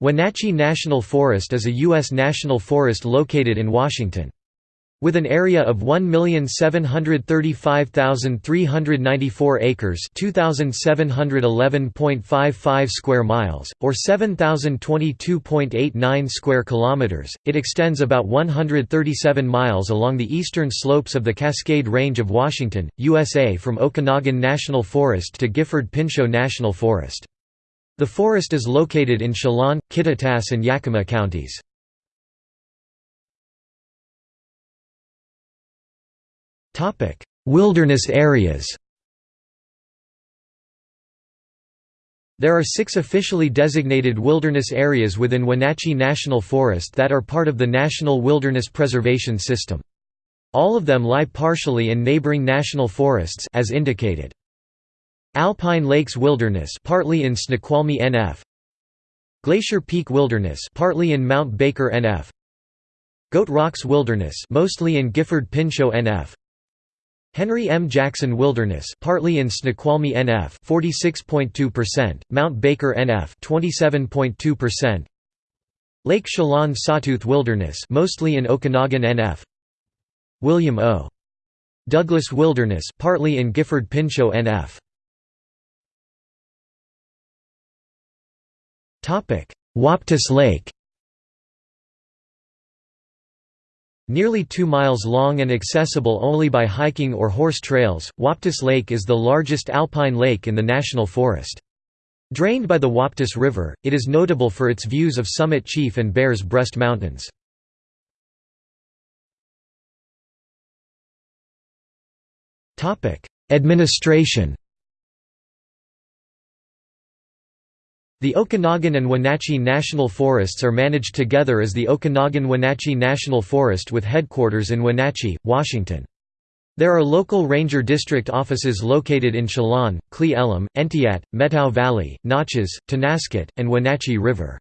Wenatchee National Forest is a U.S. national forest located in Washington. With an area of 1,735,394 acres 2,711.55 square miles, or 7,022.89 square kilometers, it extends about 137 miles along the eastern slopes of the Cascade Range of Washington, USA from Okanogan National Forest to Gifford-Pinchot National Forest. The forest is located in Chelan, Kittitas and Yakima counties. Wilderness areas There are six officially designated wilderness areas within Wenatchee National Forest that are part of the National Wilderness Preservation System. All of them lie partially in neighboring national forests as indicated. Alpine Lakes Wilderness partly in Snoqualmie NF Glacier Peak Wilderness partly in Mount Baker NF Goat Rocks Wilderness mostly in Gifford-Pinchot NF Henry M. Jackson Wilderness partly in Snoqualmie NF 46.2%, Mount Baker NF 27.2%, Lake Chelan Sawtooth Wilderness mostly in Okanogan NF William O. Douglas Wilderness partly in Gifford-Pinchot NF Waptus Lake Nearly 2 miles long and accessible only by hiking or horse trails, Waptus Lake is the largest alpine lake in the national forest. Drained by the Waptus River, it is notable for its views of Summit Chief and Bears Breast Mountains. Administration The Okanogan and Wenatchee National Forests are managed together as the Okanogan-Wenatchee National Forest with headquarters in Wenatchee, Washington. There are local ranger district offices located in Chelan, Cle Elum, Entiat, Methow Valley, Naches, Tonasket, and Wenatchee River.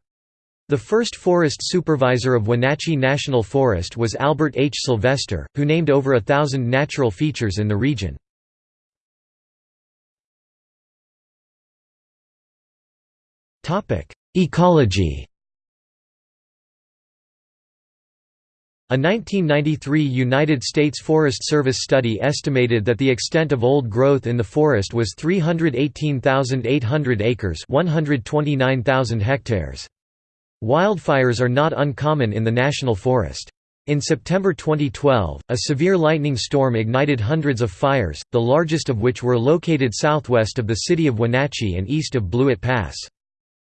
The first forest supervisor of Wenatchee National Forest was Albert H. Sylvester, who named over a thousand natural features in the region. Ecology A 1993 United States Forest Service study estimated that the extent of old growth in the forest was 318,800 acres 129,000 hectares. Wildfires are not uncommon in the national forest. In September 2012, a severe lightning storm ignited hundreds of fires, the largest of which were located southwest of the city of Wenatchee and east of Blewett Pass.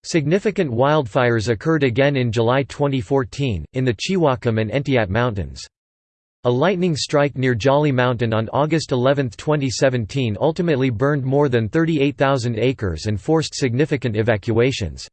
Significant wildfires occurred again in July 2014, in the Chiwaukum and Entiat Mountains. A lightning strike near Jolly Mountain on August 11, 2017 ultimately burned more than 38,000 acres and forced significant evacuations.